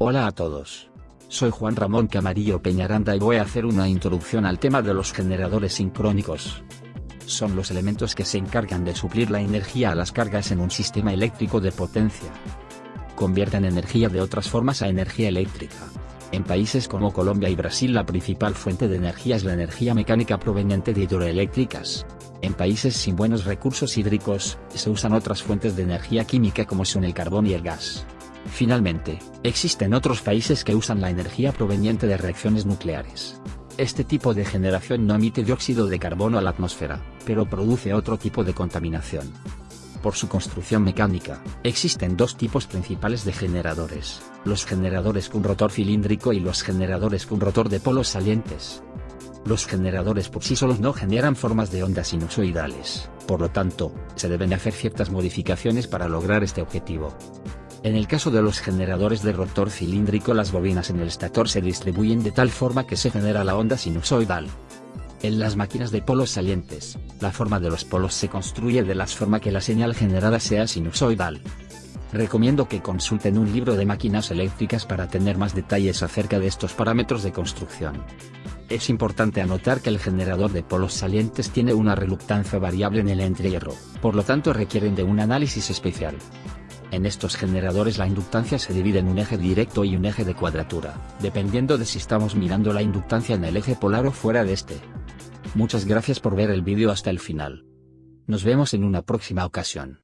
Hola a todos. Soy Juan Ramón Camarillo Peñaranda y voy a hacer una introducción al tema de los generadores sincrónicos. Son los elementos que se encargan de suplir la energía a las cargas en un sistema eléctrico de potencia. Convierten energía de otras formas a energía eléctrica. En países como Colombia y Brasil la principal fuente de energía es la energía mecánica proveniente de hidroeléctricas. En países sin buenos recursos hídricos, se usan otras fuentes de energía química como son el carbón y el gas. Finalmente, existen otros países que usan la energía proveniente de reacciones nucleares. Este tipo de generación no emite dióxido de carbono a la atmósfera, pero produce otro tipo de contaminación. Por su construcción mecánica, existen dos tipos principales de generadores, los generadores con rotor cilíndrico y los generadores con rotor de polos salientes. Los generadores por sí solos no generan formas de ondas sinusoidales, por lo tanto, se deben hacer ciertas modificaciones para lograr este objetivo. En el caso de los generadores de rotor cilíndrico las bobinas en el estator se distribuyen de tal forma que se genera la onda sinusoidal. En las máquinas de polos salientes, la forma de los polos se construye de la forma que la señal generada sea sinusoidal. Recomiendo que consulten un libro de máquinas eléctricas para tener más detalles acerca de estos parámetros de construcción. Es importante anotar que el generador de polos salientes tiene una reluctancia variable en el entrehierro, por lo tanto requieren de un análisis especial. En estos generadores la inductancia se divide en un eje directo y un eje de cuadratura, dependiendo de si estamos mirando la inductancia en el eje polar o fuera de este. Muchas gracias por ver el vídeo hasta el final. Nos vemos en una próxima ocasión.